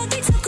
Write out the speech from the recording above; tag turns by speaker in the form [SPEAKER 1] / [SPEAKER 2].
[SPEAKER 1] what they tell